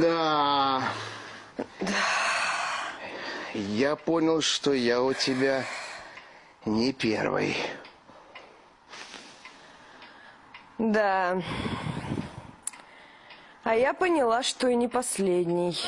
Да. Я понял, что я у тебя не первый. Да. А я поняла, что и не последний.